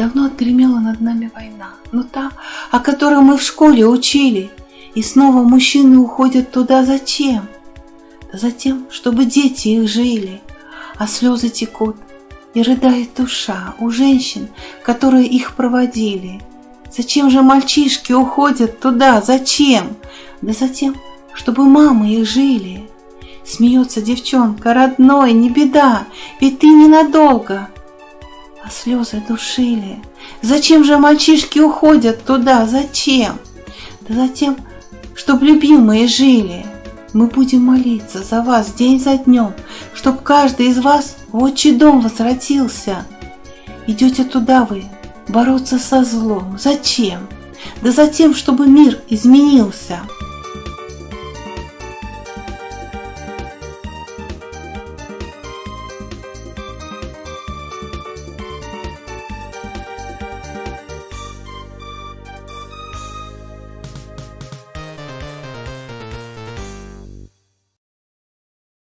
Давно отгремела над нами война, но та, о которой мы в школе учили, и снова мужчины уходят туда зачем? Да затем, чтобы дети их жили, а слезы текут, и рыдает душа у женщин, которые их проводили. Зачем же мальчишки уходят туда? Зачем? Да затем, чтобы мамы их жили. Смеется девчонка, родной, не беда, ведь ты ненадолго. А слезы душили. Зачем же мальчишки уходят туда? Зачем? Да затем, чтоб любимые жили. Мы будем молиться за вас день за днем, чтоб каждый из вас в отчий дом возвратился. Идете туда вы, бороться со злом. Зачем? Да затем, чтобы мир изменился.